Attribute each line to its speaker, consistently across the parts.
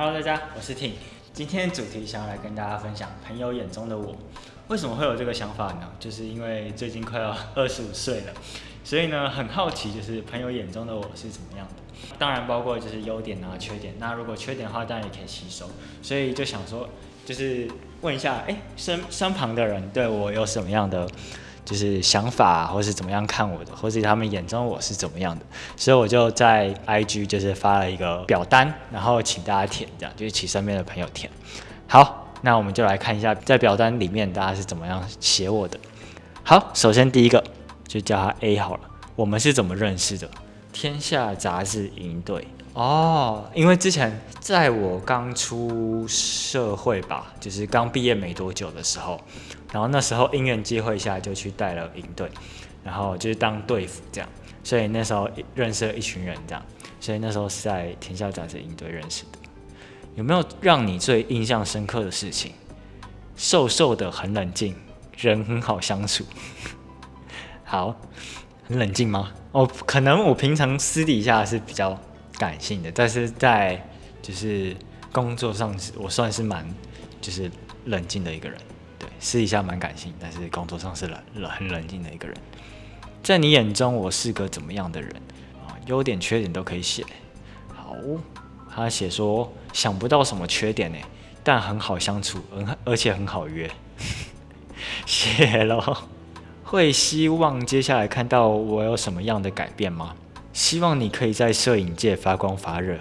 Speaker 1: Hello，大家，我是 T，。今天主题想要来跟大家分享朋友眼中的我。为什么会有这个想法呢？就是因为最近快要 二十五岁了，所以呢很好奇，就是朋友眼中的我是怎么样的。当然包括就是优点啊、缺点。那如果缺点的话，当然也可以吸收。所以就想说，就是问一下，哎，身身旁的人对我有什么样的？就是想法，或是怎么样看我的，或是他们眼中我是怎么样的，所以我就在 IG 就是发了一个表单，然后请大家填，这样就是请身边的朋友填。好，那我们就来看一下在表单里面大家是怎么样写我的。好，首先第一个就叫他 A 好了。我们是怎么认识的？天下杂志营队。哦，因为之前在我刚出社会吧，就是刚毕业没多久的时候，然后那时候因缘机会下就去带了营队，然后就是当队服这样，所以那时候认识了一群人这样，所以那时候是在田校杂志营队认识的。有没有让你最印象深刻的事情？瘦瘦的，很冷静，人很好相处。好，很冷静吗？哦，可能我平常私底下是比较。感性的，但是在就是工作上，我算是蛮就是冷静的一个人。私底下蛮感性，但是工作上是冷冷很冷静的一个人。在你眼中，我是个怎么样的人啊？优点、缺点都可以写。好，他写说想不到什么缺点呢，但很好相处，很而且很好约。写了，会希望接下来看到我有什么样的改变吗？希望你可以在摄影界发光发热，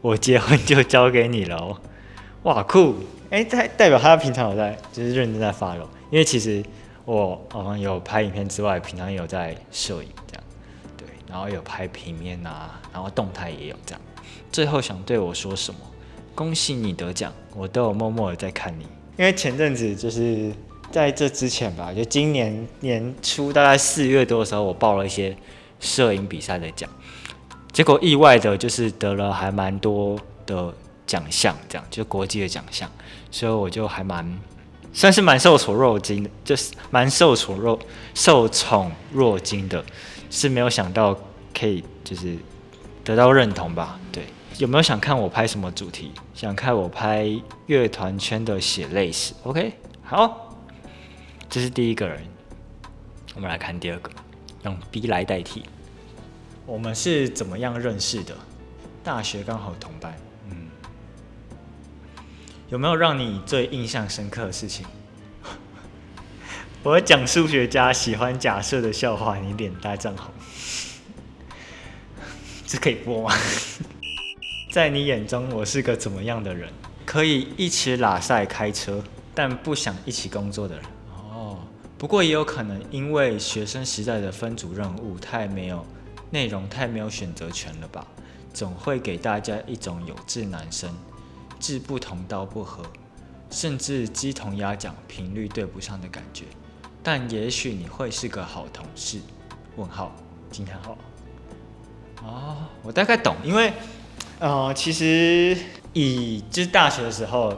Speaker 1: 我结婚就交给你了哦！哇酷！哎，代代表他平常有在，就是认真在发咯。因为其实我嗯有拍影片之外，平常也有在摄影这样，对，然后有拍平面啊，然后动态也有这样。最后想对我说什么？恭喜你得奖，我都有默默的在看你。因为前阵子就是在这之前吧，就今年年初大概四月多的时候，我报了一些。摄影比赛的奖，结果意外的就是得了还蛮多的奖项，这样就国际的奖项，所以我就还蛮算是蛮受宠若惊的，就是蛮受宠若受宠若惊的，是没有想到可以就是得到认同吧？对，有没有想看我拍什么主题？想看我拍乐团圈的血泪史？OK，好，这是第一个人，我们来看第二个。用 B 来代替。我们是怎么样认识的？大学刚好同班。有没有让你最印象深刻的事情？我讲数学家喜欢假设的笑话，你脸大涨红。这可以播吗？在你眼中，我是个怎么样的人？可以一起拉赛开车，但不想一起工作的人。哦不过也有可能，因为学生时代的分组任务太没有内容，太没有选择权了吧？总会给大家一种有志男生，志不同道不合，甚至鸡同鸭讲，频率对不上的感觉。但也许你会是个好同事？问号惊叹号。哦，我大概懂，因为呃，其实以就是大学的时候，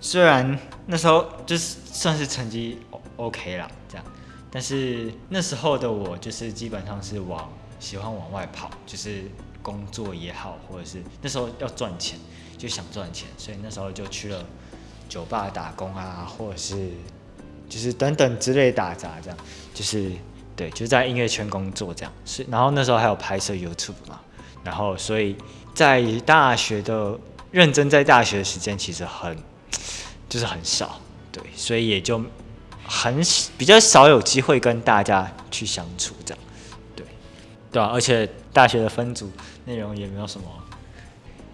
Speaker 1: 虽然那时候就是算是成绩。OK 啦，这样，但是那时候的我就是基本上是往喜欢往外跑，就是工作也好，或者是那时候要赚钱，就想赚钱，所以那时候就去了酒吧打工啊，或者是就是等等之类打杂这样，就是对，就在音乐圈工作这样，是，然后那时候还有拍摄 YouTube 嘛，然后所以在大学的认真在大学的时间其实很就是很少，对，所以也就。很比较少有机会跟大家去相处，这样，对，对吧？而且大学的分组内容也没有什么，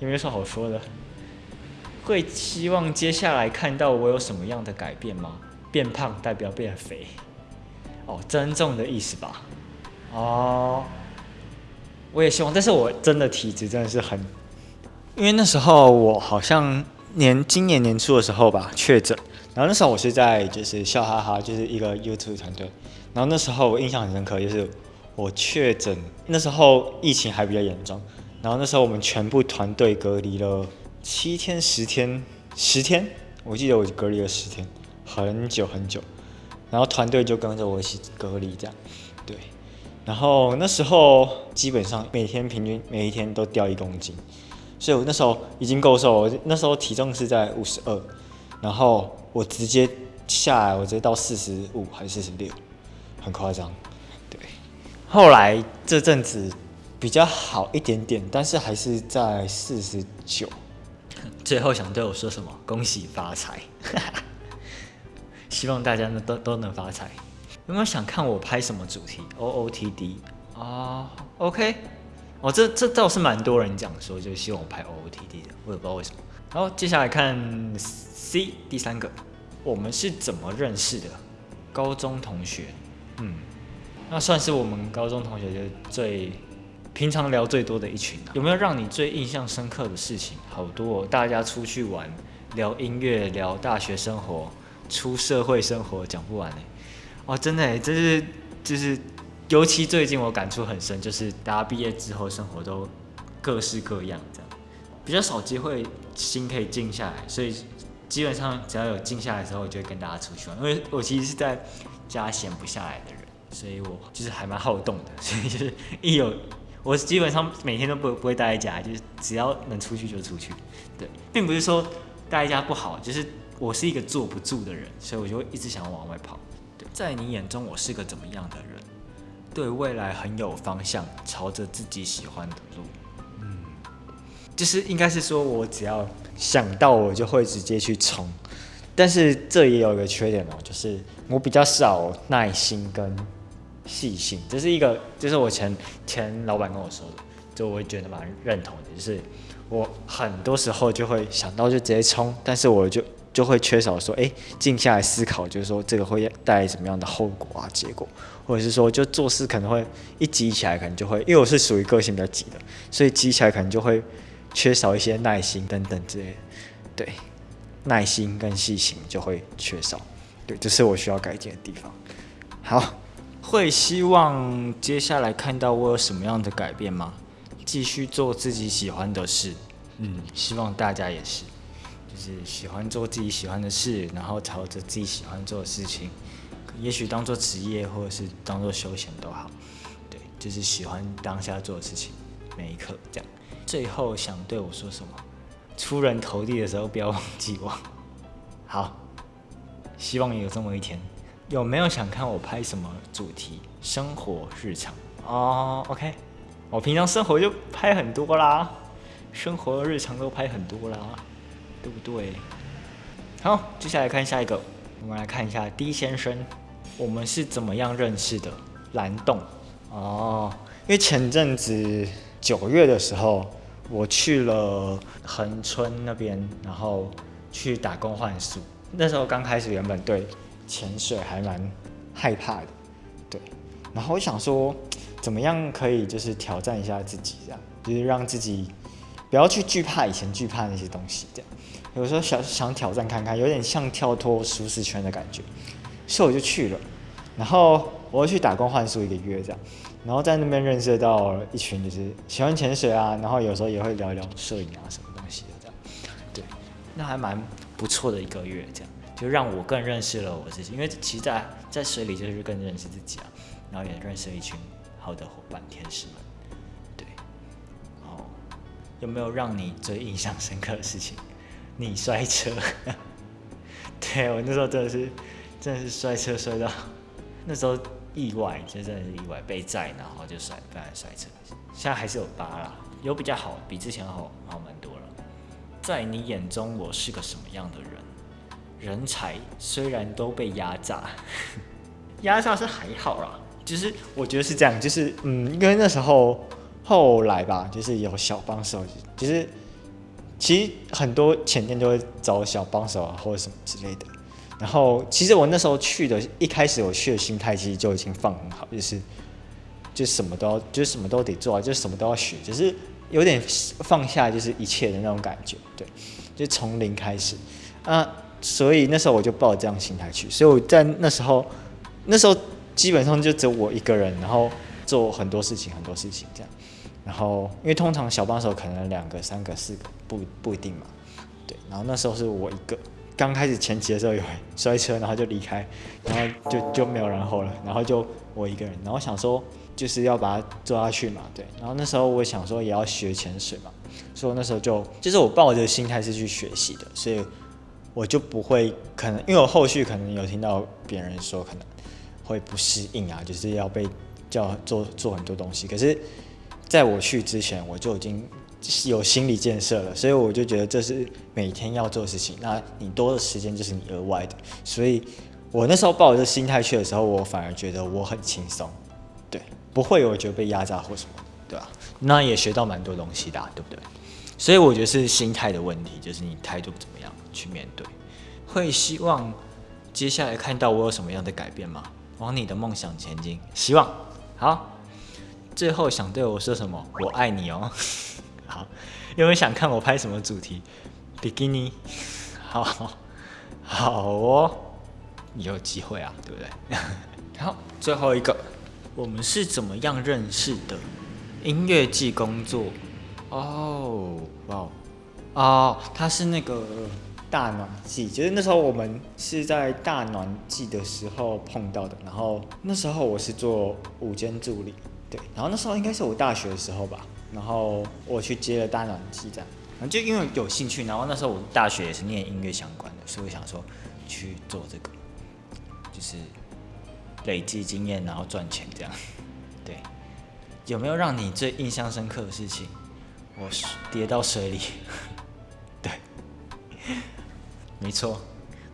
Speaker 1: 也没有什么好说的。会希望接下来看到我有什么样的改变吗？变胖代表变肥，哦，增重的意思吧？哦，我也希望，但是我真的体质真的是很，因为那时候我好像年今年年初的时候吧，确诊。然后那时候我是在就是笑哈哈，就是一个 YouTube 团队。然后那时候我印象很深刻，就是我确诊那时候疫情还比较严重。然后那时候我们全部团队隔离了七天、十天、十天，我记得我隔离了十天，很久很久。然后团队就跟着我一起隔离这样，对。然后那时候基本上每天平均每一天都掉一公斤，所以我那时候已经够瘦，我那时候体重是在五十二，然后我直接下来，我直接到四十五还是四十六，很夸张。对，后来这阵子比较好一点点，但是还是在四十九。最后想对我说什么？恭喜发财！希望大家呢都都能发财。有没有想看我拍什么主题？O O T D 啊，OK，哦，这这倒是蛮多人讲说，就希望我拍 O O T D 的，我也不知道为什么。然后接下来看 C 第三个，我们是怎么认识的？高中同学，嗯，那算是我们高中同学就最平常聊最多的一群。有没有让你最印象深刻的事情？好多，大家出去玩，聊音乐，聊大学生活，出社会生活，讲不完嘞。哇，真的，这是就是，尤其最近我感触很深，就是大家毕业之后生活都各式各样，这样比较少机会心可以静下来，所以基本上只要有静下来的时候，我就会跟大家出去玩。因为我其实是在家闲不下来的人，所以我就是还蛮好动的，所以就是一有我基本上每天都不不会待在家，就是只要能出去就出去。对，并不是说待在家不好，就是我是一个坐不住的人，所以我就会一直想要往外跑。在你眼中，我是个怎么样的人？对未来很有方向，朝着自己喜欢的路。嗯，就是应该是说，我只要想到，我就会直接去冲。但是这也有一个缺点哦，就是我比较少耐心跟细心。这是一个，就是我前前老板跟我说的，就我会觉得蛮认同的。就是我很多时候就会想到就直接冲，但是我就。就会缺少说，哎，静下来思考，就是说这个会带来什么样的后果啊？结果，或者是说，就做事可能会一急起来，可能就会，因为我是属于个性比较急的，所以急起来可能就会缺少一些耐心等等之类的。对，耐心跟细心就会缺少。对，这是我需要改进的地方。好，会希望接下来看到我有什么样的改变吗？继续做自己喜欢的事。嗯，希望大家也是。就是喜欢做自己喜欢的事，然后朝着自己喜欢做的事情，也许当做职业或者是当做休闲都好。对，就是喜欢当下做的事情，每一刻这样。最后想对我说什么？出人头地的时候不要忘记我。好，希望有这么一天。有没有想看我拍什么主题？生活日常哦，OK。我平常生活就拍很多啦，生活日常都拍很多啦。对不对？好，接下来看下一个，我们来看一下 D 先生，我们是怎么样认识的？蓝洞哦，因为前阵子九月的时候，我去了恒春那边，然后去打工换宿。那时候刚开始，原本对潜水还蛮害怕的，对。然后我想说，怎么样可以就是挑战一下自己，这样就是让自己不要去惧怕以前惧怕那些东西，这样。有时候想想挑战看看，有点像跳脱舒适圈的感觉，所以我就去了。然后我去打工换宿一个月这样，然后在那边认识到一群就是喜欢潜水啊，然后有时候也会聊一聊摄影啊什么东西的这样。对，那还蛮不错的一个月，这样就让我更认识了我自己。因为其实在在水里就是更认识自己啊，然后也认识了一群好的伙伴天使们。对，哦，有没有让你最印象深刻的事情？你摔车，对我那时候真的是，真的是摔车摔到，那时候意外，就真的是意外被载，然后就摔，不然摔车。现在还是有疤啦，有比较好，比之前好好蛮多了。在你眼中，我是个什么样的人？人才虽然都被压榨，压榨是还好啦，就是我觉得是这样，就是嗯，因为那时候后来吧，就是有小帮手，就是。其实很多前店都会找小帮手啊，或者什么之类的。然后，其实我那时候去的，一开始我去的心态其实就已经放很好，就是就什么都要，就什么都得做，就什么都要学，就是有点放下就是一切的那种感觉，对，就从零开始啊。所以那时候我就抱这样心态去，所以我在那时候，那时候基本上就只有我一个人，然后做很多事情，很多事情这样。然后，因为通常小帮手可能两个、三个、四个，不不一定嘛。对，然后那时候是我一个，刚开始前期的时候有摔车，然后就离开，然后就就没有然后了，然后就我一个人，然后想说就是要把它做下去嘛，对。然后那时候我想说也要学潜水嘛，所以那时候就就是我抱着心态是去学习的，所以我就不会可能，因为我后续可能有听到别人说可能会不适应啊，就是要被叫做做很多东西。可是在我去之前，我就已经有心理建设了，所以我就觉得这是每天要做的事情。那你多的时间就是你额外的，所以我那时候抱着心态去的时候，我反而觉得我很轻松，对，不会有觉得被压榨或什么，对吧？那也学到蛮多东西的，对不对？所以我觉得是心态的问题，就是你态度怎么样去面对。会希望接下来看到我有什么样的改变吗？往你的梦想前进，希望。好，最后想对我说什么？我爱你哦。好，有没有想看我拍什么主题？比基尼。好，好哦，有机会啊，对不对？好，最后一个，我们是怎么样认识的？音乐季工作。哦，哇，哦，他是那个大暖季，就是那时候我们是在大暖季的时候碰到的。然后那时候我是做午间助理，对，然后那时候应该是我大学的时候吧。然后我去接了大暖季这样，然后就因为有兴趣，然后那时候我大学也是念音乐相关的，所以我想说去做这个，就是累积经验，然后赚钱这样。对，有没有让你最印象深刻的事情？我跌到水里，对，没错，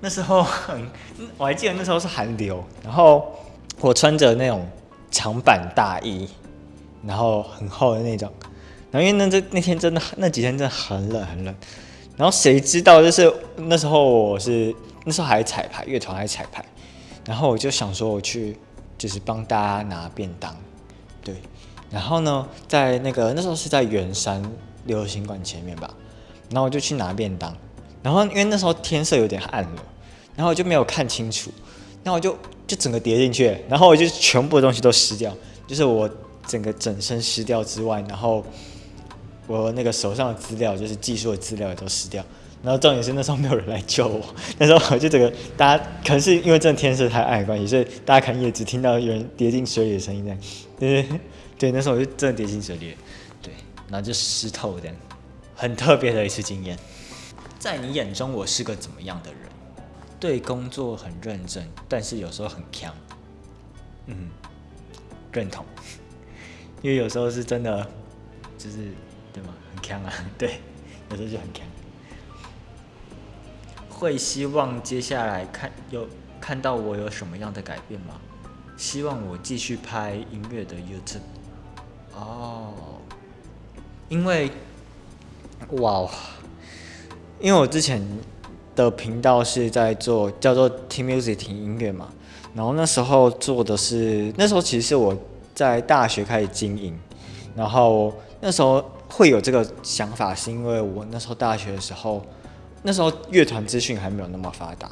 Speaker 1: 那时候很，我还记得那时候是寒流，然后我穿着那种长版大衣，然后很厚的那种，然后因为那这那天真的那几天真的很冷很冷，然后谁知道就是那时候我是那时候还彩排乐团还彩排，然后我就想说我去就是帮大家拿便当，对。然后呢，在那个那时候是在圆山流行馆前面吧，然后我就去拿便当，然后因为那时候天色有点暗了，然后我就没有看清楚，然后我就就整个跌进去，然后我就全部的东西都湿掉，就是我整个整身湿掉之外，然后我那个手上的资料，就是技术的资料也都湿掉，然后重点是那时候没有人来救我，那时候我就整个大家可能是因为真的天色太暗的关系，所以大家可能也只听到有人跌进水里的声音在，对对。对，那时候我就真的跌进水里，对，然后就湿透的，很特别的一次经验。在你眼中，我是个怎么样的人？对工作很认真，但是有时候很强。嗯，认同。因为有时候是真的，就是对吗？很强啊，对，有时候就很强。会希望接下来看有看到我有什么样的改变吗？希望我继续拍音乐的 YouTube。哦，因为，哇，因为我之前的频道是在做叫做听 music 听音乐嘛，然后那时候做的是那时候其实是我在大学开始经营，然后那时候会有这个想法，是因为我那时候大学的时候，那时候乐团资讯还没有那么发达，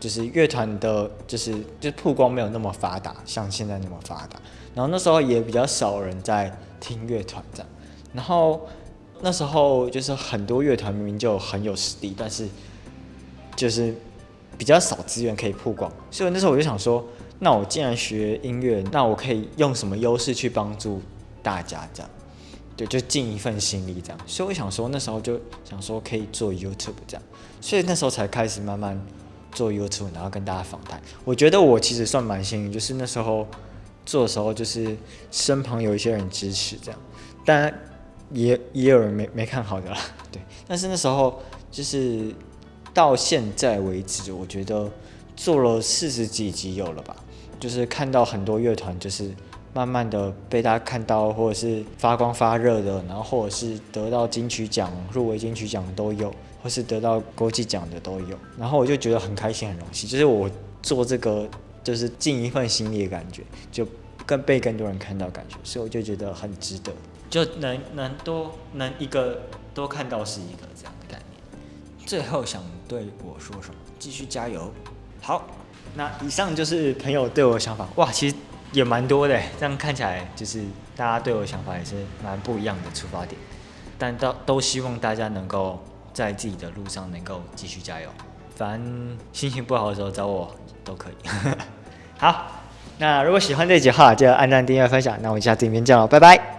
Speaker 1: 就是乐团的，就是就曝光没有那么发达，像现在那么发达。然后那时候也比较少人在听乐团这样，然后那时候就是很多乐团明明就很有实力，但是就是比较少资源可以曝光，所以那时候我就想说，那我既然学音乐，那我可以用什么优势去帮助大家这样？对，就尽一份心力这样。所以我想说，那时候就想说可以做 YouTube 这样，所以那时候才开始慢慢做 YouTube，然后跟大家访谈。我觉得我其实算蛮幸运，就是那时候。做的时候就是身旁有一些人支持这样，但也也有人没没看好的啦，对。但是那时候就是到现在为止，我觉得做了四十几集有了吧，就是看到很多乐团就是慢慢的被大家看到，或者是发光发热的，然后或者是得到金曲奖、入围金曲奖都有，或是得到国际奖的都有，然后我就觉得很开心、很荣幸，就是我做这个。就是尽一份心力的感觉，就更被更多人看到感觉，所以我就觉得很值得，就能能多能一个多看到是一个这样的概念。最后想对我说什么？继续加油！好，那以上就是朋友对我的想法。哇，其实也蛮多的，这样看起来就是大家对我的想法也是蛮不一样的出发点，但都都希望大家能够在自己的路上能够继续加油。反正心情不好的时候找我都可以。好，那如果喜欢这集的话，就按赞、订阅、分享。那我们下次影片见喽，拜拜。